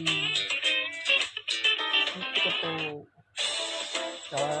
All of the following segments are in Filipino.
ってことだ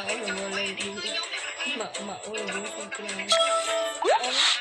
ako lumulay dito. Ma maulog ko lang.